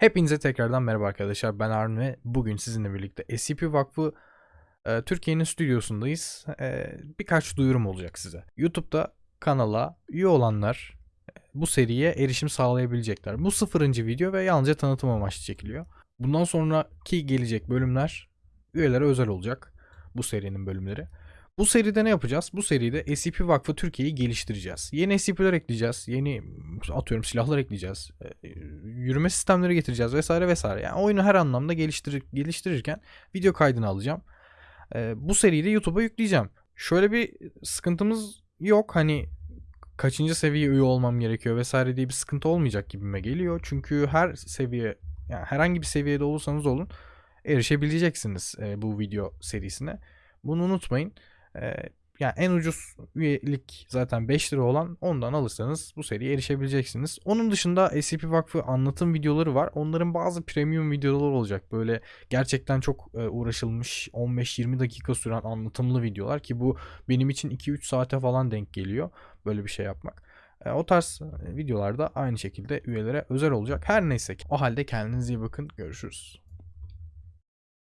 Hepinize tekrardan merhaba arkadaşlar. Ben Arun ve bugün sizinle birlikte SCP Vakfı e, Türkiye'nin stüdyosundayız. E, birkaç duyurum olacak size. YouTube'da kanala üye olanlar e, bu seriye erişim sağlayabilecekler. Bu sıfırıncı video ve yalnızca tanıtım amaçlı çekiliyor. Bundan sonraki gelecek bölümler üyelere özel olacak. Bu serinin bölümleri. Bu seride ne yapacağız? Bu seride SCP Vakfı Türkiye'yi geliştireceğiz. Yeni SCP'ler ekleyeceğiz. Yeni atıyorum silahlar ekleyeceğiz. e, Yürüme sistemleri getireceğiz vesaire vesaire. Yani oyunu her anlamda geliştirir, geliştirirken video kaydını alacağım. E, Bu seriyi de YouTube'a yükleyeceğim. Şöyle bir sıkıntımız yok. Hani kaçıncı seviye üye olmam gerekiyor vesaire diye bir sıkıntı olmayacak gibime geliyor. Çünkü her seviye yani herhangi bir seviyede olursanız olun erişebileceksiniz e, bu video serisine. Bunu unutmayın. Ee, yani en ucuz üyelik zaten 5 lira olan ondan alırsanız bu seriye erişebileceksiniz. Onun dışında SCP Vakfı anlatım videoları var. Onların bazı premium videoları olacak. Böyle gerçekten çok e, uğraşılmış 15-20 dakika süren anlatımlı videolar ki bu benim için 2-3 saate falan denk geliyor böyle bir şey yapmak. E, O tarz videolarda aynı şekilde üyelere özel olacak. Her neyse ki. O halde kendinize iyi bakın. Görüşürüz.